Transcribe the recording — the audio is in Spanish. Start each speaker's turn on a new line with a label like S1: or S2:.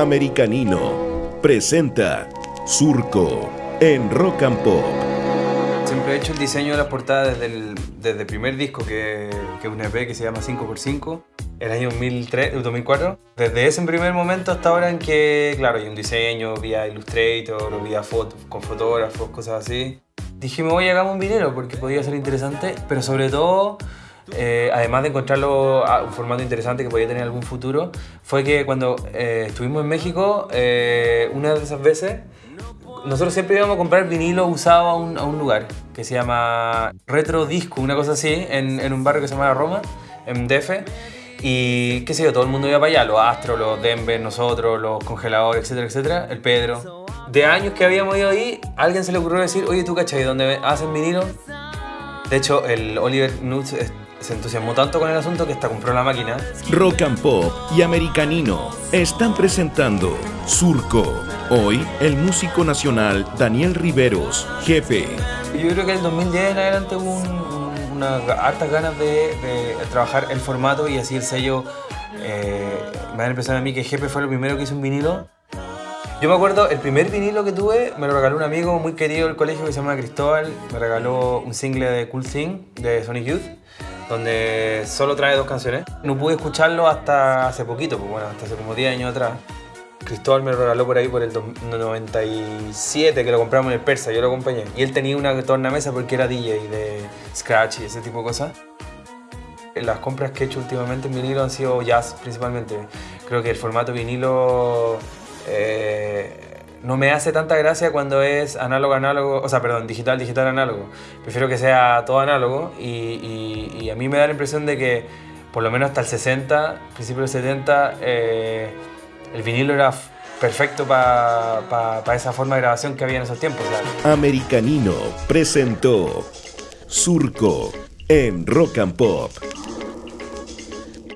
S1: Americanino presenta Surco en Rock and Pop.
S2: Siempre he hecho el diseño de las portadas desde el, desde el primer disco, que, que es un EP que se llama 5x5, el año 2003, 2004. Desde ese primer momento hasta ahora en que, claro, hay un diseño vía Illustrator vía foto, con fotógrafos, cosas así. Dijimos, oye, hagamos un vinilo porque podía ser interesante, pero sobre todo eh, además de encontrarlo a un formato interesante que podía tener algún futuro, fue que cuando eh, estuvimos en México, eh, una de esas veces, nosotros siempre íbamos a comprar vinilo usado a un, a un lugar que se llama Retro Disco, una cosa así, en, en un barrio que se llama Roma, en DF. Y qué sé yo, todo el mundo iba para allá, los Astros, los Denver, nosotros, los congeladores, etcétera, etcétera, el Pedro. De años que habíamos ido ahí, a alguien se le ocurrió decir, oye, ¿tú cachai? ¿Dónde hacen vinilo? De hecho, el Oliver Nutz se entusiasmó tanto con el asunto que hasta compró la máquina.
S1: Rock and Pop y Americanino están presentando Surco. Hoy, el músico nacional Daniel Riveros, jefe.
S2: Yo creo que en el 2010 en adelante hubo un, un, unas hartas ganas de, de, trabajar el formato y así el sello. Eh, me la impresión a mí que Jefe fue lo primero que hizo un vinilo. Yo me acuerdo, el primer vinilo que tuve me lo regaló un amigo muy querido del colegio que se llama Cristóbal. Me regaló un single de Cool Thing de Sonic Youth donde solo trae dos canciones. No pude escucharlo hasta hace poquito, pues bueno, hasta hace como 10 años atrás. Cristóbal me lo regaló por ahí por el 97, que lo compramos en el Persa, yo lo acompañé. Y él tenía una tornamesa porque era DJ de Scratch y ese tipo de cosas. Las compras que he hecho últimamente en vinilo han sido jazz principalmente. Creo que el formato vinilo eh, no me hace tanta gracia cuando es análogo, análogo, o sea, perdón, digital, digital, análogo. Prefiero que sea todo análogo y, y, a mí me da la impresión de que por lo menos hasta el 60, principio del 70, eh, el vinilo era perfecto para pa, esa forma de grabación que había en esos tiempos.
S1: Americanino presentó Surco en Rock and Pop.